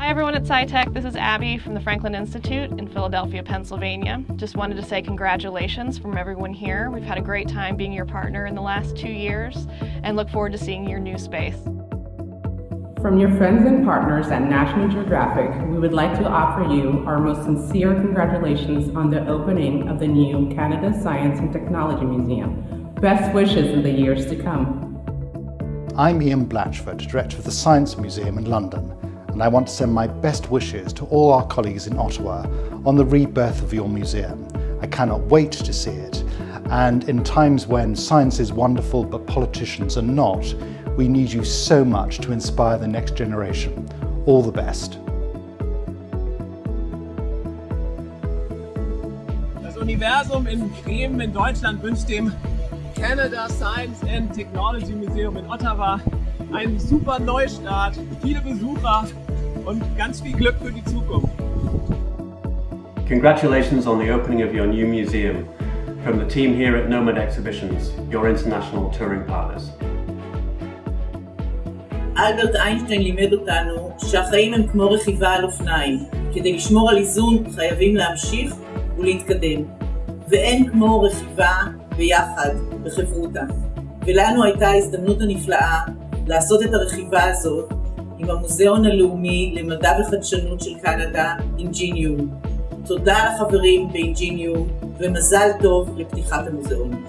Hi everyone at SciTech, this is Abby from the Franklin Institute in Philadelphia, Pennsylvania. Just wanted to say congratulations from everyone here. We've had a great time being your partner in the last two years and look forward to seeing your new space. From your friends and partners at National Geographic, we would like to offer you our most sincere congratulations on the opening of the new Canada Science and Technology Museum. Best wishes in the years to come. I'm Ian Blatchford, Director of the Science Museum in London, and I want to send my best wishes to all our colleagues in Ottawa on the rebirth of your museum. I cannot wait to see it, and in times when science is wonderful but politicians are not, we need you so much to inspire the next generation. All the best. Das Universum in Bremen in Deutschland wünscht dem Canada Science and Technology Museum in Ottawa einen super Neustart, viele Besucher und ganz viel Glück für die Zukunft. Congratulations on the opening of your new museum from the team here at Nomad Exhibitions, your international touring partners. אלברט איינשטיין לימד אותנו שהחיים הם כמו רכיבה על אופניים. כדי לשמור על איזון חייבים להמשיך ולהתקדם. ואין כמו רכיבה ביחד, בחברותה. ולנו הייתה ההזדמנות הנפלאה לעשות את הרכיבה הזאת עם המוזיאון הלאומי למדע וחדשנות של קנדה, אינג'יניום. תודה לחברים באינג'יניום ומזל טוב לפתיחת המוזיאון.